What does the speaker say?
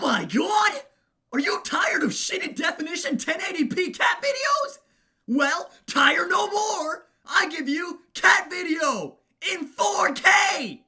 my god! Are you tired of shitty definition 1080p cat videos? Well, tire no more! I give you cat video in 4K!